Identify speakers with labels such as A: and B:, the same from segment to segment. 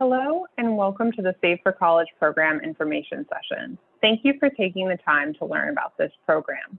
A: Hello and welcome to the Save for College program information session. Thank you for taking the time to learn about this program.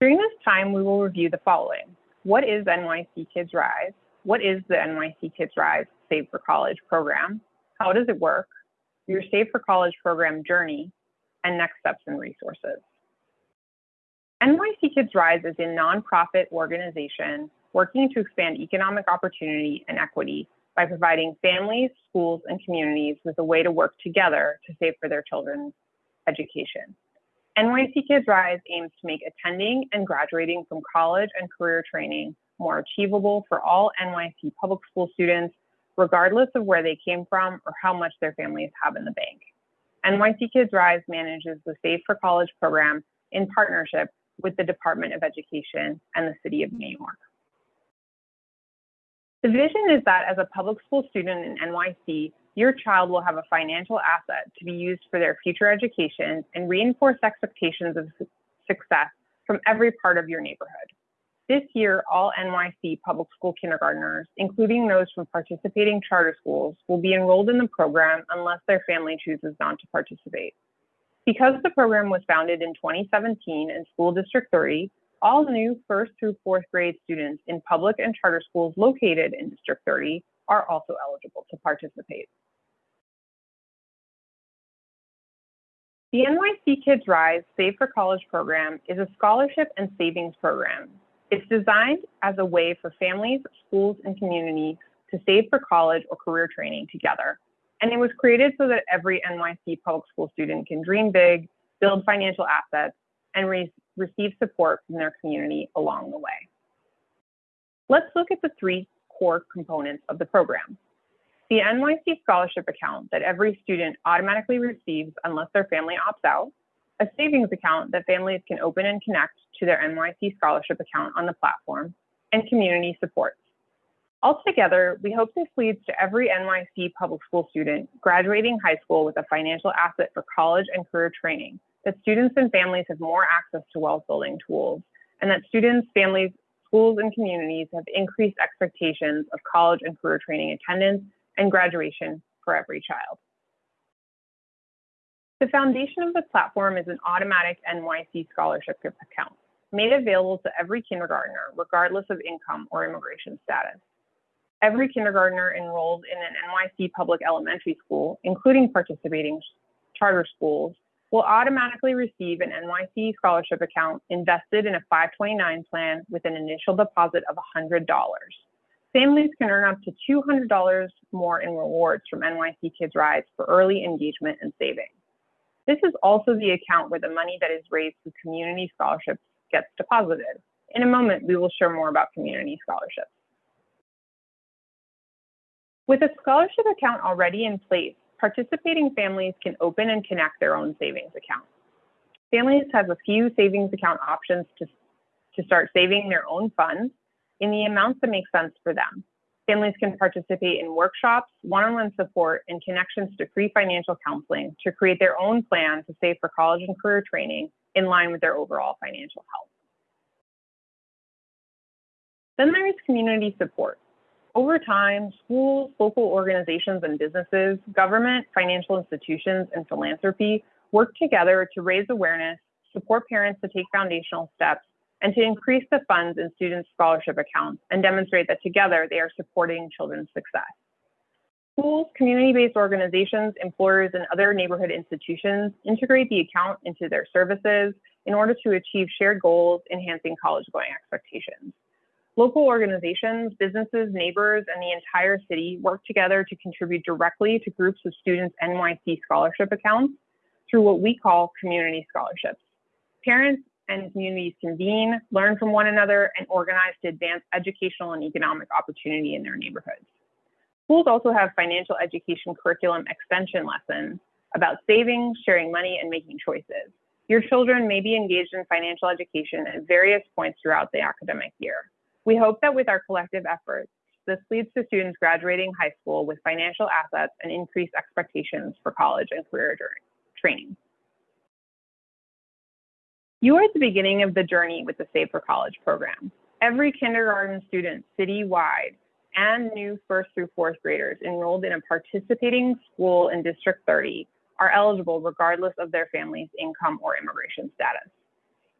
A: During this time, we will review the following. What is NYC Kids Rise? What is the NYC Kids Rise Save for College program? How does it work? Your Save for College program journey and next steps and resources. NYC Kids Rise is a nonprofit organization working to expand economic opportunity and equity by providing families, schools, and communities with a way to work together to save for their children's education. NYC Kids Rise aims to make attending and graduating from college and career training more achievable for all NYC public school students, regardless of where they came from or how much their families have in the bank. NYC Kids Rise manages the Save for College program in partnership with the Department of Education and the City of New York. The vision is that as a public school student in NYC, your child will have a financial asset to be used for their future education and reinforce expectations of success from every part of your neighborhood. This year, all NYC public school kindergartners, including those from participating charter schools, will be enrolled in the program unless their family chooses not to participate. Because the program was founded in 2017 in School District 30, all new first through fourth grade students in public and charter schools located in District 30 are also eligible to participate. The NYC Kids Rise Save for College program is a scholarship and savings program. It's designed as a way for families, schools, and communities to save for college or career training together. And it was created so that every NYC public school student can dream big, build financial assets, and raise receive support from their community along the way. Let's look at the three core components of the program. The NYC scholarship account that every student automatically receives unless their family opts out, a savings account that families can open and connect to their NYC scholarship account on the platform, and community supports. Altogether, we hope this leads to every NYC public school student graduating high school with a financial asset for college and career training that students and families have more access to wealth building tools, and that students, families, schools, and communities have increased expectations of college and career training attendance and graduation for every child. The foundation of the platform is an automatic NYC scholarship account made available to every kindergartner, regardless of income or immigration status. Every kindergartner enrolled in an NYC public elementary school, including participating charter schools, will automatically receive an NYC scholarship account invested in a 529 plan with an initial deposit of $100. Families can earn up to $200 more in rewards from NYC Kids Rise for early engagement and saving. This is also the account where the money that is raised through community scholarships gets deposited. In a moment, we will share more about community scholarships. With a scholarship account already in place, participating families can open and connect their own savings account. Families have a few savings account options to, to start saving their own funds in the amounts that make sense for them. Families can participate in workshops, one-on-one support, and connections to free financial counseling to create their own plan to save for college and career training in line with their overall financial health. Then there is community support. Over time, schools, local organizations and businesses, government, financial institutions, and philanthropy work together to raise awareness, support parents to take foundational steps, and to increase the funds in students' scholarship accounts and demonstrate that together they are supporting children's success. Schools, community-based organizations, employers, and other neighborhood institutions integrate the account into their services in order to achieve shared goals, enhancing college-going expectations. Local organizations, businesses, neighbors, and the entire city work together to contribute directly to groups of students' NYC scholarship accounts through what we call community scholarships. Parents and communities convene, learn from one another, and organize to advance educational and economic opportunity in their neighborhoods. Schools also have financial education curriculum extension lessons about saving, sharing money, and making choices. Your children may be engaged in financial education at various points throughout the academic year. We hope that with our collective efforts, this leads to students graduating high school with financial assets and increased expectations for college and career training. You are at the beginning of the journey with the Save for College program. Every kindergarten student citywide and new first through fourth graders enrolled in a participating school in District 30 are eligible regardless of their family's income or immigration status.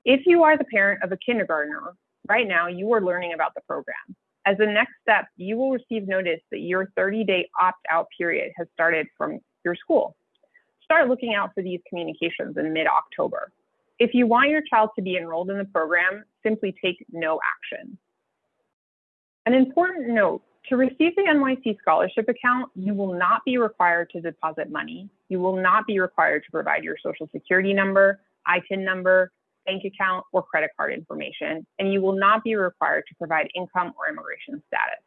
A: If you are the parent of a kindergartner, right now you are learning about the program. As a next step, you will receive notice that your 30-day opt-out period has started from your school. Start looking out for these communications in mid-October. If you want your child to be enrolled in the program, simply take no action. An important note, to receive the NYC scholarship account, you will not be required to deposit money. You will not be required to provide your social security number, ITIN number, bank account, or credit card information, and you will not be required to provide income or immigration status.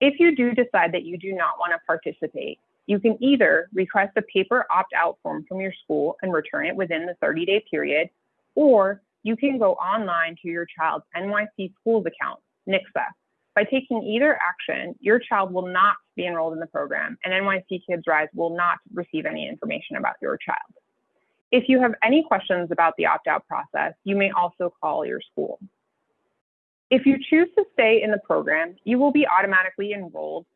A: If you do decide that you do not want to participate, you can either request a paper opt-out form from your school and return it within the 30-day period, or you can go online to your child's NYC schools account, NYCSA. By taking either action, your child will not be enrolled in the program, and NYC Kids Rise will not receive any information about your child. If you have any questions about the opt-out process, you may also call your school. If you choose to stay in the program, you will be automatically enrolled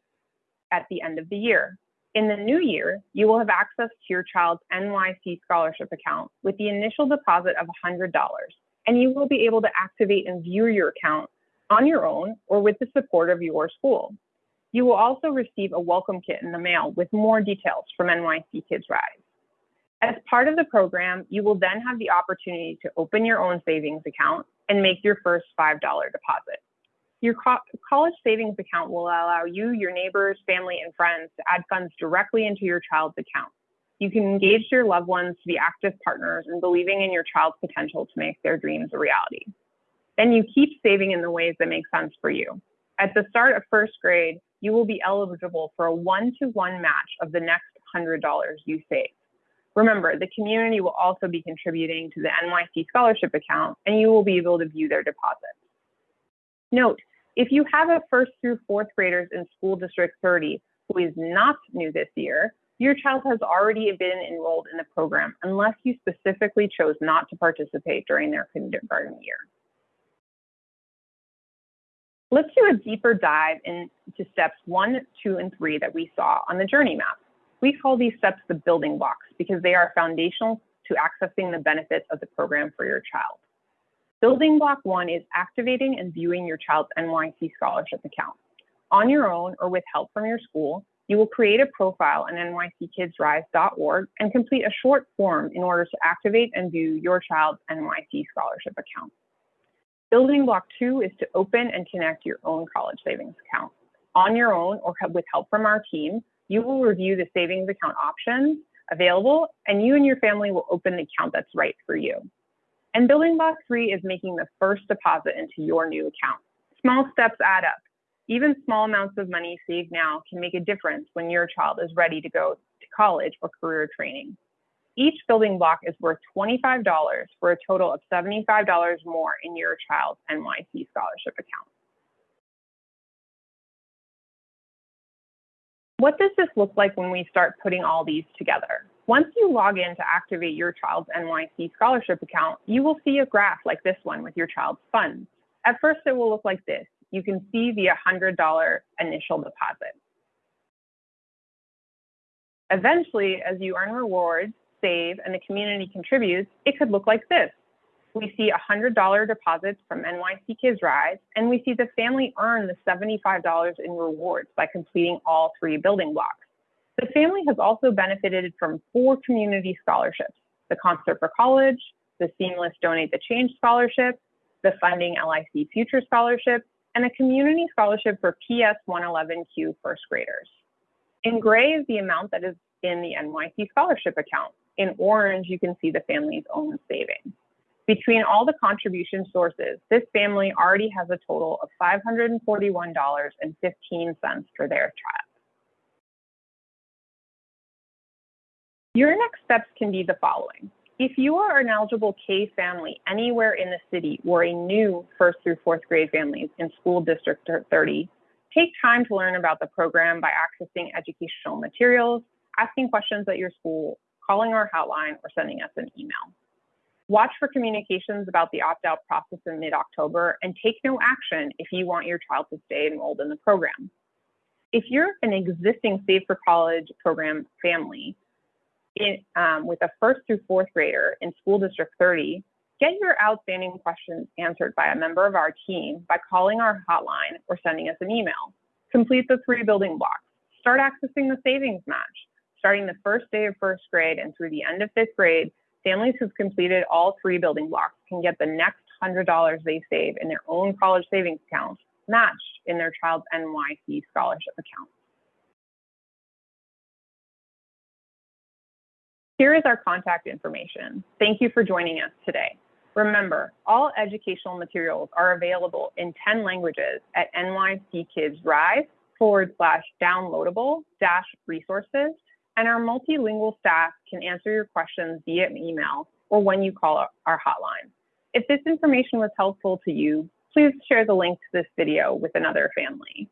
A: at the end of the year. In the new year, you will have access to your child's NYC scholarship account with the initial deposit of $100, and you will be able to activate and view your account on your own or with the support of your school. You will also receive a welcome kit in the mail with more details from NYC Kids Rise. As part of the program, you will then have the opportunity to open your own savings account and make your first $5 deposit. Your co college savings account will allow you, your neighbors, family, and friends to add funds directly into your child's account. You can engage your loved ones to be active partners in believing in your child's potential to make their dreams a reality. Then you keep saving in the ways that make sense for you. At the start of first grade, you will be eligible for a one-to-one -one match of the next $100 you save. Remember, the community will also be contributing to the NYC scholarship account and you will be able to view their deposits. Note, if you have a first through fourth graders in school district 30 who is not new this year, your child has already been enrolled in the program unless you specifically chose not to participate during their kindergarten year. Let's do a deeper dive into steps one, two, and three that we saw on the journey map. We call these steps the building blocks because they are foundational to accessing the benefits of the program for your child. Building block one is activating and viewing your child's NYC scholarship account. On your own or with help from your school, you will create a profile on nyckidsrise.org and complete a short form in order to activate and view your child's NYC scholarship account. Building block two is to open and connect your own college savings account. On your own or with help from our team, you will review the savings account options available and you and your family will open the account that's right for you. And building block three is making the first deposit into your new account. Small steps add up. Even small amounts of money saved now can make a difference when your child is ready to go to college or career training. Each building block is worth $25 for a total of $75 more in your child's NYC scholarship account. What does this look like when we start putting all these together? Once you log in to activate your child's NYC scholarship account, you will see a graph like this one with your child's funds. At first, it will look like this. You can see the $100 initial deposit. Eventually, as you earn rewards, save and the community contributes, it could look like this. We see $100 deposits from NYC Kids Rise, and we see the family earn the $75 in rewards by completing all three building blocks. The family has also benefited from four community scholarships, the Concert for College, the Seamless Donate the Change Scholarship, the Funding LIC Future Scholarship, and a community scholarship for PS 111Q first graders. In gray is the amount that is in the NYC scholarship account. In orange, you can see the family's own savings. Between all the contribution sources, this family already has a total of $541.15 for their child. Your next steps can be the following. If you are an eligible K family anywhere in the city or a new first through fourth grade families in school district 30, take time to learn about the program by accessing educational materials, asking questions at your school, calling our hotline, or sending us an email. Watch for communications about the opt-out process in mid-October and take no action if you want your child to stay enrolled in the program. If you're an existing Save for College program family in, um, with a first through fourth grader in School District 30, get your outstanding questions answered by a member of our team by calling our hotline or sending us an email. Complete the three building blocks. Start accessing the savings match. Starting the first day of first grade and through the end of fifth grade, families who've completed all three building blocks can get the next $100 they save in their own college savings account matched in their child's NYC scholarship account. Here is our contact information. Thank you for joining us today. Remember, all educational materials are available in 10 languages at NYC Kids Rise forward slash downloadable dash resources, and our multilingual staff can answer your questions via email or when you call our hotline. If this information was helpful to you, please share the link to this video with another family.